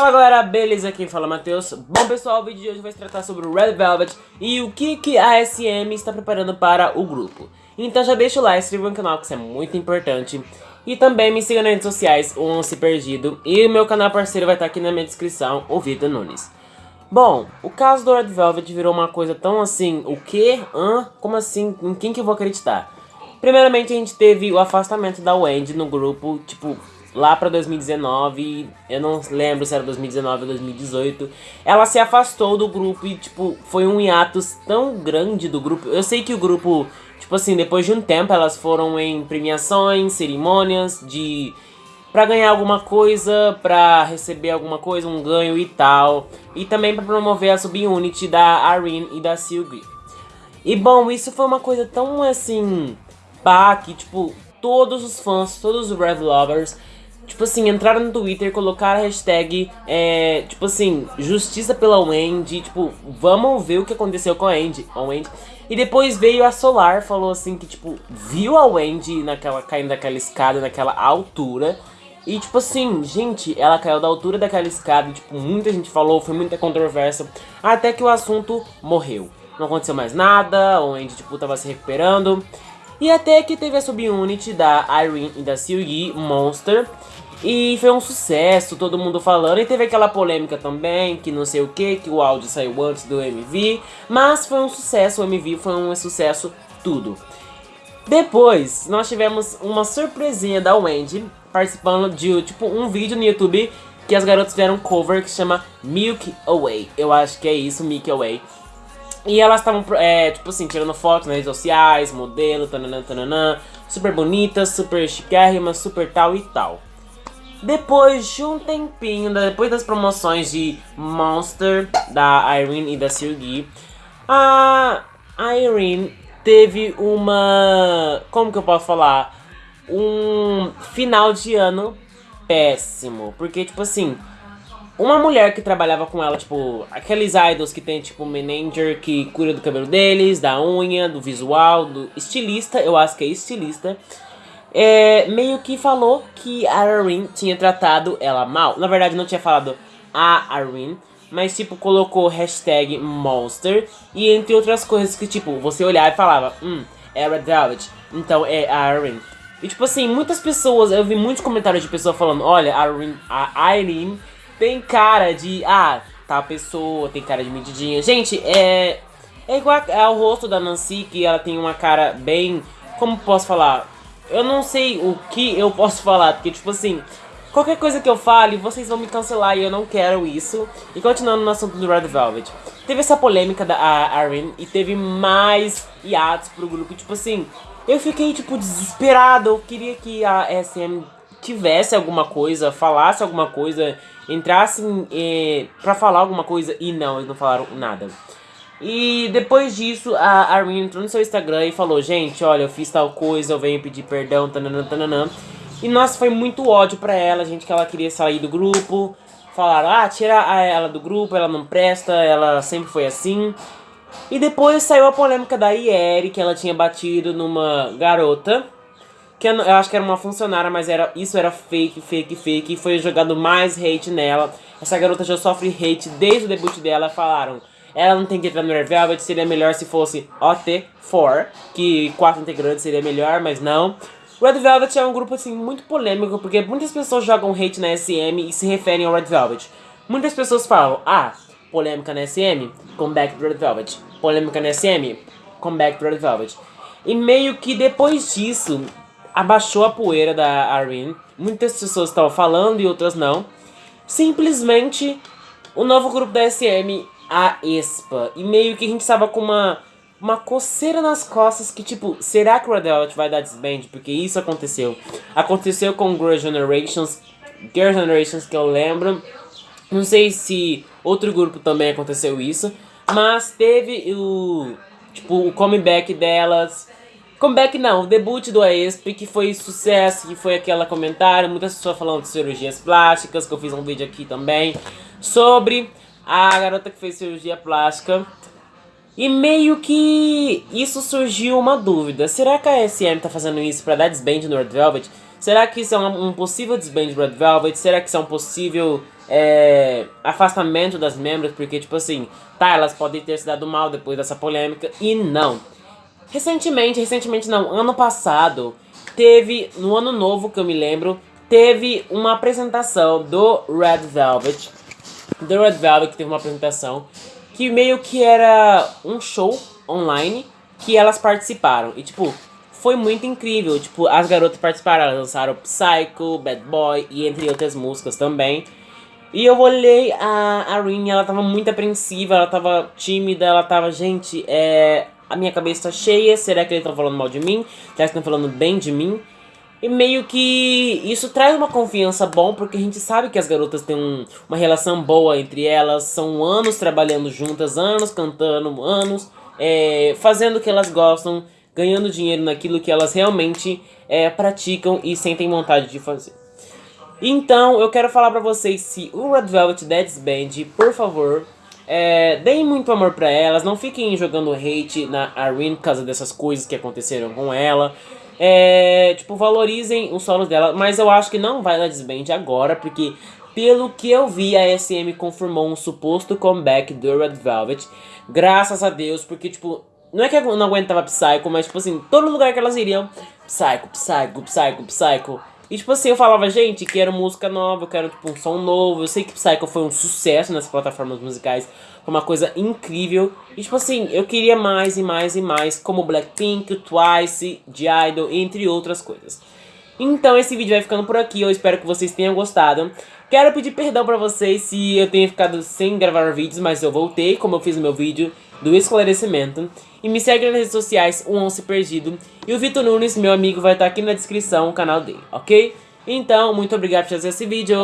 Fala galera, beleza? Quem fala é Matheus. Bom pessoal, o vídeo de hoje vai se tratar sobre o Red Velvet e o que, que a SM está preparando para o grupo. Então já deixa o like, inscreva no canal que isso é muito importante. E também me siga nas redes sociais, o Once Perdido. E o meu canal parceiro vai estar aqui na minha descrição, o Vitor Nunes. Bom, o caso do Red Velvet virou uma coisa tão assim, o quê? Hã? Como assim? Em quem que eu vou acreditar? Primeiramente a gente teve o afastamento da Wendy no grupo, tipo, lá pra 2019, eu não lembro se era 2019 ou 2018, ela se afastou do grupo e, tipo, foi um hiatus tão grande do grupo. Eu sei que o grupo, tipo assim, depois de um tempo elas foram em premiações, cerimônias de... Pra ganhar alguma coisa, pra receber alguma coisa, um ganho e tal. E também pra promover a subunit da Irene e da Sylvie. E bom, isso foi uma coisa tão assim... Pá, que tipo, todos os fãs, todos os Red Lovers tipo assim, entraram no Twitter e colocaram a hashtag, é, tipo assim, justiça pela Wendy, tipo, vamos ver o que aconteceu com a Wendy, a Wendy. E depois veio a Solar, falou assim que, tipo, viu a Wendy naquela, caindo daquela escada, naquela altura. E, tipo assim, gente, ela caiu da altura daquela escada, tipo, muita gente falou, foi muita controvérsia, até que o assunto morreu. Não aconteceu mais nada, a Wendy, tipo, tava se recuperando. E até que teve a subunit da Irene e da Silgi, Monster, e foi um sucesso, todo mundo falando. E teve aquela polêmica também, que não sei o que, que o áudio saiu antes do MV. Mas foi um sucesso, o MV foi um sucesso tudo. Depois, nós tivemos uma surpresinha da Wendy, participando de tipo um vídeo no YouTube que as garotas fizeram um cover que chama Milk Away. Eu acho que é isso, Milk Away. E elas estavam, é, tipo assim, tirando fotos nas redes sociais, modelo, tananã, tananã, super bonitas, super chiquérrimas, super tal e tal. Depois de um tempinho, depois das promoções de Monster, da Irene e da Sergi, a Irene teve uma... como que eu posso falar? Um final de ano péssimo. Porque, tipo assim, uma mulher que trabalhava com ela, tipo, aqueles idols que tem, tipo, manager que cuida do cabelo deles, da unha, do visual, do estilista, eu acho que é estilista é, meio que falou que a Irene tinha tratado ela mal. Na verdade, não tinha falado a Irene, mas tipo, colocou hashtag monster e entre outras coisas que tipo, você olhava e falava, hum, é Red então é a Irene. E tipo assim, muitas pessoas, eu vi muitos comentários de pessoas falando, olha, a Irene, a Irene tem cara de, ah, tá pessoa, tem cara de medidinha. Gente, é, é igual ao rosto da Nancy, que ela tem uma cara bem, como posso falar eu não sei o que eu posso falar, porque tipo assim, qualquer coisa que eu fale, vocês vão me cancelar e eu não quero isso. E continuando no assunto do Red Velvet, teve essa polêmica da Aaron e teve mais hiatos pro grupo, tipo assim, eu fiquei tipo desesperado, eu queria que a SM tivesse alguma coisa, falasse alguma coisa, entrasse eh, pra falar alguma coisa e não, eles não falaram nada. E depois disso, a Armin entrou no seu Instagram e falou, gente, olha, eu fiz tal coisa, eu venho pedir perdão, tananã, tananã. E nossa, foi muito ódio pra ela, gente, que ela queria sair do grupo. Falaram, ah, tira ela do grupo, ela não presta, ela sempre foi assim. E depois saiu a polêmica da Ieri, que ela tinha batido numa garota. Que eu, acho que era uma funcionária, mas era, isso era fake, fake, fake. E foi jogado mais hate nela. Essa garota já sofre hate desde o debut dela. Falaram, ela não tem que entrar no Red Velvet, seria melhor se fosse OT4, que quatro integrantes seria melhor, mas não. Red Velvet é um grupo assim muito polêmico, porque muitas pessoas jogam hate na SM e se referem ao Red Velvet. Muitas pessoas falam, ah, polêmica na SM, comeback do Red Velvet. Polêmica na SM, comeback do Red Velvet. E meio que depois disso, abaixou a poeira da Irene. Muitas pessoas estavam falando e outras não. Simplesmente, o novo grupo da SM a Espa. E meio que a gente estava com uma, uma coceira nas costas que, tipo, será que o Red Velvet vai dar disband? Porque isso aconteceu. Aconteceu com Girl Generations, Girl Generations que eu lembro. Não sei se outro grupo também aconteceu isso. Mas teve o, tipo, o comeback delas. Comeback não, o debut do Aesp, que foi sucesso, que foi aquela comentário, muitas pessoas falando de cirurgias plásticas, que eu fiz um vídeo aqui também, sobre a garota que fez cirurgia plástica. E meio que isso surgiu uma dúvida. Será que a SM tá fazendo isso pra dar desband no Red Velvet? Será que isso é um, possível desband do Red Velvet? Será que isso é um possível é, afastamento das membros, porque, tipo assim, tá, elas podem ter se dado mal depois dessa polêmica, e não. Recentemente, recentemente não, ano passado, teve, no ano novo que eu me lembro, teve uma apresentação do Red Velvet, do Red Velvet teve uma apresentação, que meio que era um show online, que elas participaram, e tipo, foi muito incrível, tipo, as garotas participaram, elas lançaram Psycho, Bad Boy, e entre outras músicas também, e eu olhei a, a Rin, ela tava muito apreensiva, ela tava tímida, ela tava, gente, é, a minha cabeça tá cheia, será que eles estão falando mal de mim? Será que estão falando bem de mim? E meio que isso traz uma confiança bom, porque a gente sabe que as garotas têm um, uma relação boa entre elas, são anos trabalhando juntas, anos cantando, anos é, fazendo o que elas gostam, ganhando dinheiro naquilo que elas realmente é, praticam e sentem vontade de fazer. Então, eu quero falar pra vocês se o Red Velvet Dead Band, por favor, é, deem muito amor pra elas, não fiquem jogando hate na Arene por causa dessas coisas que aconteceram com ela. É, tipo, valorizem os solos dela, mas eu acho que não vai dar desband agora, porque pelo que eu vi, a SM confirmou um suposto comeback do Red Velvet. Graças a Deus, porque, tipo, não é que eu não aguentava Psycho, mas, tipo assim, todo lugar que elas iriam, Psycho, Psycho, Psycho, Psycho. E tipo assim, eu falava, gente, quero música nova, eu quero tipo um som novo. Eu sei que Psycho foi um sucesso nessas plataformas musicais, foi uma coisa incrível. E tipo assim, eu queria mais e mais e mais, como Blackpink, Twice, G-Idol, entre outras coisas. Então esse vídeo vai ficando por aqui, eu espero que vocês tenham gostado. Quero pedir perdão pra vocês se eu tenho ficado sem gravar vídeos, mas eu voltei, como eu fiz no meu vídeo do esclarecimento. E me segue nas redes sociais, o Once Perdido. E o Vitor Nunes, meu amigo, vai estar aqui na descrição, o canal dele, ok? Então, muito obrigado por fazer esse vídeo.